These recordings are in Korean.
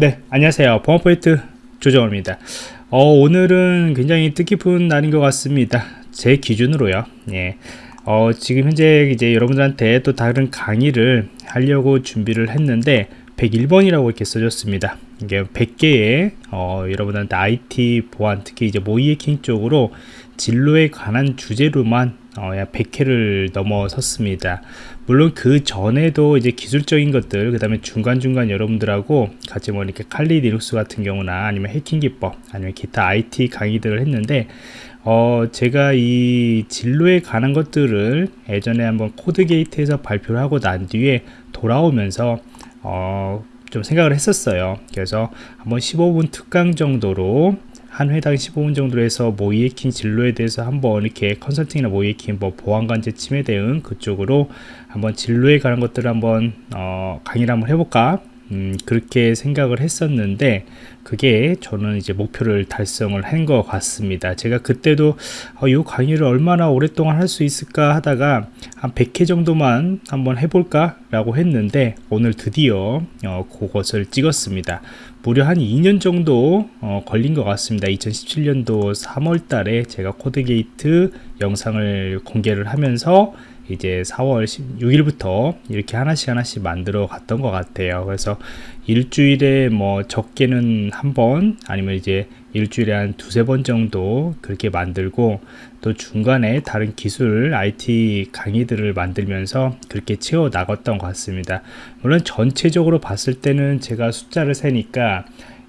네 안녕하세요. 보안포인트 조정호입니다. 어, 오늘은 굉장히 뜻깊은 날인 것 같습니다. 제 기준으로요. 예. 어, 지금 현재 이제 여러분들한테 또 다른 강의를 하려고 준비를 했는데 101번이라고 이렇게 써졌습니다. 이게 100개의 어, 여러분한테 IT 보안 특히 이제 모의 해킹 쪽으로 진로에 관한 주제로만 어, 약 100회를 넘어섰습니다. 물론 그 전에도 이제 기술적인 것들, 그 다음에 중간중간 여러분들하고 같이 뭐 이렇게 칼리 리눅스 같은 경우나 아니면 해킹 기법, 아니면 기타 IT 강의들을 했는데, 어, 제가 이 진로에 관한 것들을 예전에 한번 코드 게이트에서 발표를 하고 난 뒤에 돌아오면서, 어, 좀 생각을 했었어요. 그래서 한번 15분 특강 정도로 한 회당 15분 정도로 해서 해킹 진로에 대해서 한번 이렇게 컨설팅이나 해킹 뭐 보안관제 침해 대응 그쪽으로 한번 진로에 관한 것들을 한번 어, 강의를 한번 해볼까? 음, 그렇게 생각을 했었는데 그게 저는 이제 목표를 달성을 한 것 같습니다. 제가 그때도 어, 이 강의를 얼마나 오랫동안 할 수 있을까 하다가 한 100회 정도만 한번 해볼까? 라고 했는데 오늘 드디어 어, 그것을 찍었습니다. 무려 한 2년 정도 어, 걸린 것 같습니다. 2017년도 3월 달에 제가 코드게이트 영상을 공개를 하면서 이제 4월 16일부터 이렇게 하나씩 하나씩 만들어 갔던 것 같아요. 그래서 일주일에 뭐 적게는 한 번 아니면 이제 일주일에 한 두세 번 정도 그렇게 만들고 또 중간에 다른 기술 IT 강의들을 만들면서 그렇게 채워 나갔던 것 같습니다. 물론 전체적으로 봤을 때는 제가 숫자를 세니까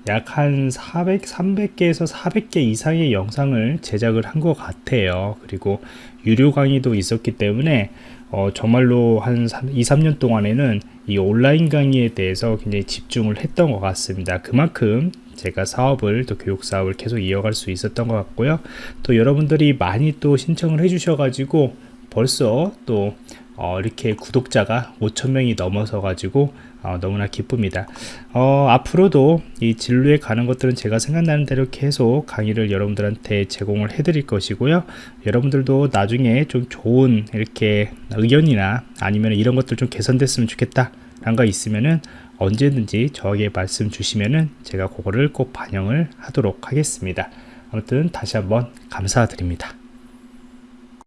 약 한 400, 300개에서 400개 이상의 영상을 제작을 한 것 같아요 그리고 유료 강의도 있었기 때문에 어, 정말로 한 2, 3년 동안에는 이 온라인 강의에 대해서 굉장히 집중을 했던 것 같습니다. 그만큼 제가 사업을 또 교육 사업을 계속 이어갈 수 있었던 것 같고요. 또 여러분들이 많이 또 신청을 해주셔가지고 벌써 또 어, 이렇게 구독자가 5천명이 넘어서 가지고 어, 너무나 기쁩니다. 어, 앞으로도 이 진로에 가는 것들은 제가 생각나는 대로 계속 강의를 여러분들한테 제공을 해 드릴 것이고요. 여러분들도 나중에 좀 좋은 이렇게 의견이나 아니면 이런 것들 좀 개선됐으면 좋겠다 라는 거 있으면은 언제든지 저에게 말씀 주시면은 제가 그거를 꼭 반영을 하도록 하겠습니다. 아무튼 다시 한번 감사드립니다